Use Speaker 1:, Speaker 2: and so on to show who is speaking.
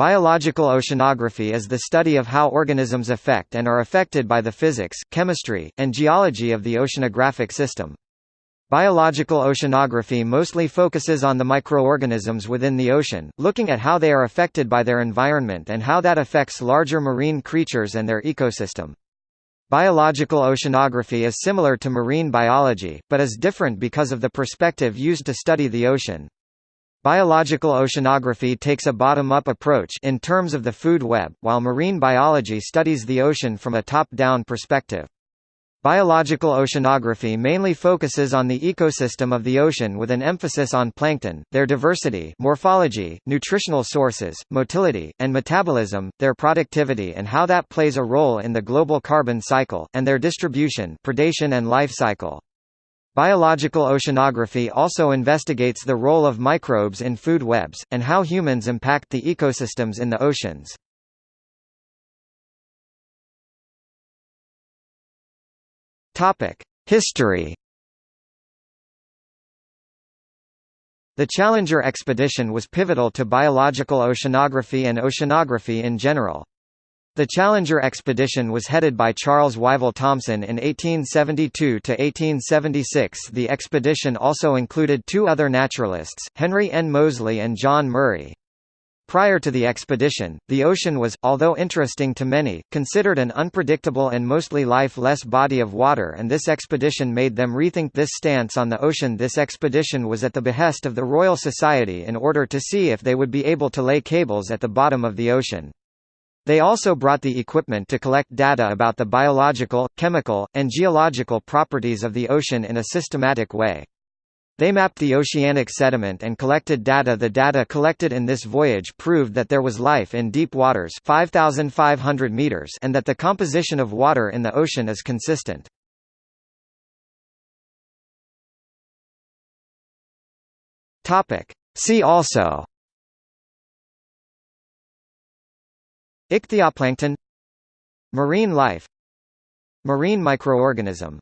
Speaker 1: Biological oceanography is the study of how organisms affect and are affected by the physics, chemistry, and geology of the oceanographic system. Biological oceanography mostly focuses on the microorganisms within the ocean, looking at how they are affected by their environment and how that affects larger marine creatures and their ecosystem. Biological oceanography is similar to marine biology, but is different because of the perspective used to study the ocean. Biological oceanography takes a bottom-up approach in terms of the food web, while marine biology studies the ocean from a top-down perspective. Biological oceanography mainly focuses on the ecosystem of the ocean with an emphasis on plankton, their diversity morphology, nutritional sources, motility, and metabolism, their productivity and how that plays a role in the global carbon cycle, and their distribution predation and life cycle. Biological oceanography also investigates the role of microbes in food webs, and how humans impact the ecosystems in the oceans. History The Challenger expedition was pivotal to biological oceanography and oceanography in general. The Challenger expedition was headed by Charles Wyville Thomson in 1872–1876 The expedition also included two other naturalists, Henry N. Moseley and John Murray. Prior to the expedition, the ocean was, although interesting to many, considered an unpredictable and mostly lifeless body of water and this expedition made them rethink this stance on the ocean This expedition was at the behest of the Royal Society in order to see if they would be able to lay cables at the bottom of the ocean. They also brought the equipment to collect data about the biological, chemical, and geological properties of the ocean in a systematic way. They mapped the oceanic sediment and collected data The data collected in this voyage proved that there was life in deep waters 5,500 meters and that the composition of water in the ocean is consistent. See also Ichthyoplankton Marine life Marine microorganism